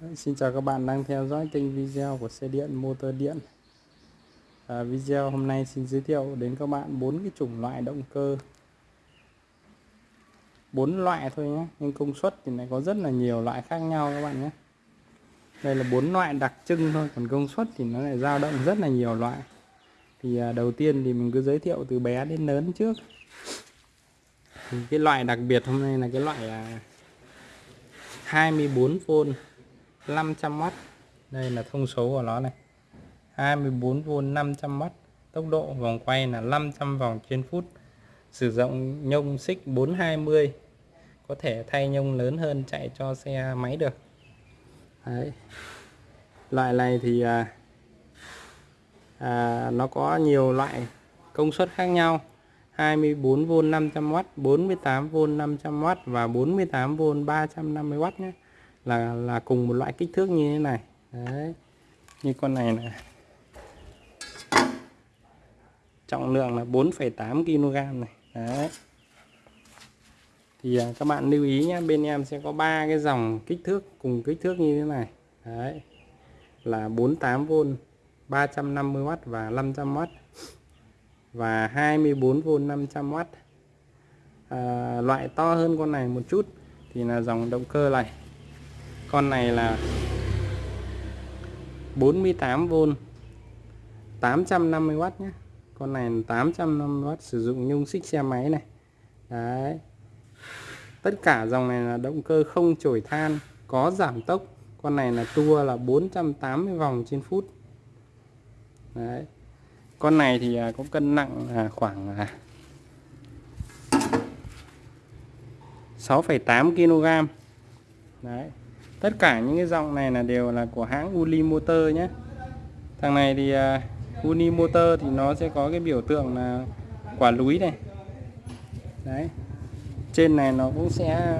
Đấy, Xin chào các bạn đang theo dõi kênh video của xe điện motor điện. À, Video hôm nay xin giới thiệu đến các bạn bốn cái chủng loại động cơ. Bốn loại thôi nhé nhưng công suất thì lại có rất là nhiều loại khác nhau các bạn nhé. Đây là bốn loại đặc trưng thôi còn công suất thì nó lại dao động rất là nhiều loại. Thì à, đầu tiên thì mình cứ giới thiệu từ bé đến lớn trước. Thì cái loại đặc biệt hôm nay là cái loại là 24V 500W đây là thông số của nó này. 24V 500W tốc độ vòng quay là 500 vòng trên phút. Sử dụng nhông xích 420 có thể thay nhông lớn hơn chạy cho xe máy được. Đấy. loại này thì à, à, nó có nhiều loại công suất khác nhau. 24V 500W 48V 500W và 48V 350W nhé là là cùng một loại kích thước như thế này. Đấy như con này là trọng lượng là 4,8 kg này. Đấy. Thì à, các bạn lưu ý nhé bên em sẽ có ba cái dòng kích thước cùng kích thước như thế này. Đấy là 48V 350W và 500W và 24V 500W à, loại to hơn con này một chút thì là dòng động cơ này con này là 48V 850W nhé. Con này 850W sử dụng nhung xích xe máy này. Đấy. Tất cả dòng này là động cơ không chổi than có giảm tốc. Con này là tua là 480 vòng trên phút. Đấy. Con này thì à, có cân nặng là khoảng à, 6,8 kg đấy tất cả những cái dòng này là đều là của hãng Uli Motor nhé. Thằng này thì à, uh, Uli Motor thì nó sẽ có cái biểu tượng là quả núi này. Đấy. Trên này nó cũng sẽ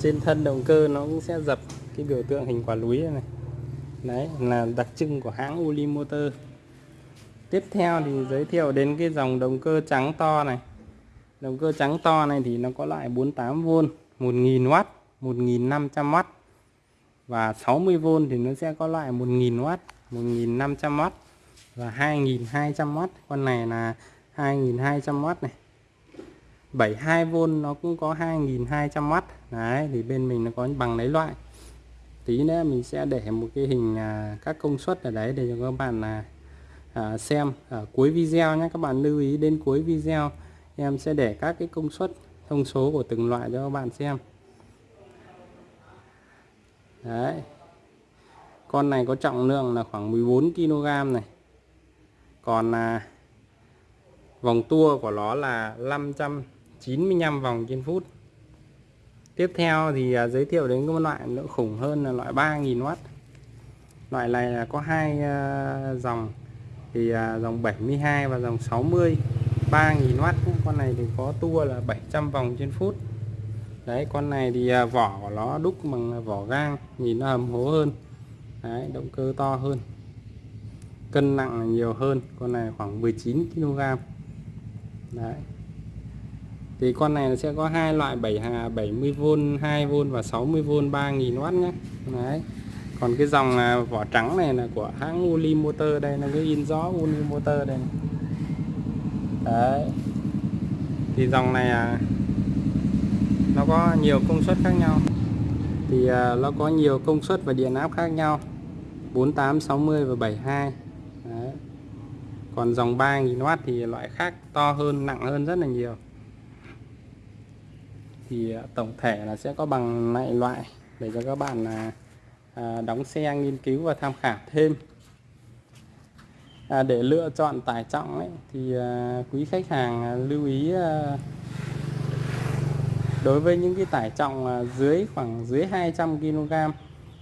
trên thân động cơ nó cũng sẽ dập cái biểu tượng hình quả núi này đấy là đặc trưng của hãng Uli Motor. Tiếp theo thì giới thiệu đến cái dòng động cơ trắng to này động cơ trắng to này thì nó có loại 48V 1000W 1500W và 60V thì nó sẽ có loại 1000W 1500W và 2200W con này là 2200W này. 72V nó cũng có 2200W đấy thì bên mình nó có bằng lấy loại. Tí nữa mình sẽ để một cái hình à, các công suất ở đấy để cho các bạn là à, xem ở cuối video nhé các bạn lưu ý đến cuối video em sẽ để các cái công suất thông số của từng loại cho các bạn xem. Đấy. Con này có trọng lượng là khoảng 14 kg này. Còn à, vòng tua của nó là 595 vòng trên phút. Tiếp theo thì à, giới thiệu đến cái loại nữa khủng hơn là loại 3000W loại này là có hai à, dòng. Thì à, dòng 72 và dòng 60 3000W con này thì có tua là 700 vòng trên phút. Đấy con này thì à, vỏ của nó đúc bằng vỏ gang nhìn nó hầm hố hơn. Đấy, động cơ to hơn. Cân nặng nhiều hơn. Con này khoảng 19 kg đấy. Thì con này sẽ có hai loại 7 70V 2V và 60V 3000W nhé. Đấy. Còn cái dòng à, vỏ trắng này là của hãng Uli Motor đây là cái in rõ Uli Motor đây này đấy. Thì dòng này à, nó có nhiều công suất khác nhau. Thì à, nó có nhiều công suất và điện áp khác nhau. 48 60 và 72 đấy. còn dòng 3000W thì loại khác to hơn nặng hơn rất là nhiều. Thì à, tổng thể là sẽ có bằng lại loại để cho các bạn là à, đóng xe nghiên cứu và tham khảo thêm à, để lựa chọn tải trọng ấy, thì à, quý khách hàng à, lưu ý à, đối với những cái tải trọng à, dưới khoảng dưới 200 kg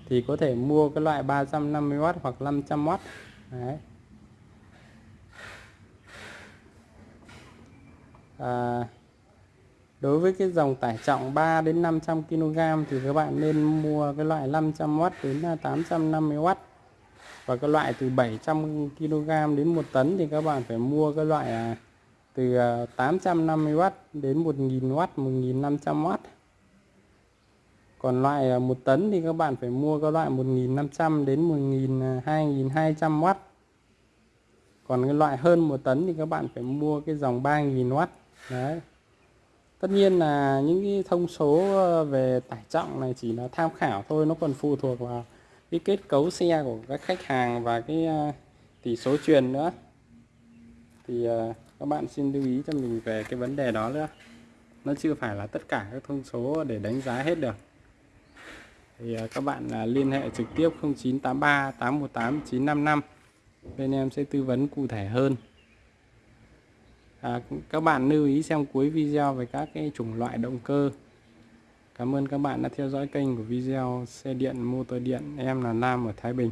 thì có thể mua cái loại 350W hoặc 500W Đấy. À, đối với cái dòng tải trọng 3 đến 500 kg thì các bạn nên mua cái loại 500W đến à, 850W và các loại từ 700 kg đến 1 tấn thì các bạn phải mua các loại à, từ à, 850W đến 1000W 1500W còn loại à, 1 tấn thì các bạn phải mua các loại 1500 đến 1000 2200W còn cái loại hơn 1 tấn thì các bạn phải mua cái dòng 3000W đấy. Tất nhiên là những cái thông số về tải trọng này chỉ là tham khảo thôi, nó còn phụ thuộc vào cái kết cấu xe của các khách hàng và cái à, tỷ số truyền nữa. Thì à, các bạn xin lưu ý cho mình về cái vấn đề đó nữa. Nó chưa phải là tất cả các thông số để đánh giá hết được. Thì à, các bạn liên hệ trực tiếp 0983 818 955 bên em sẽ tư vấn cụ thể hơn. À, các bạn lưu ý xem cuối video về các cái chủng loại động cơ. Cảm ơn các bạn đã theo dõi kênh của video xe điện, motor điện. Em là Nam ở Thái Bình.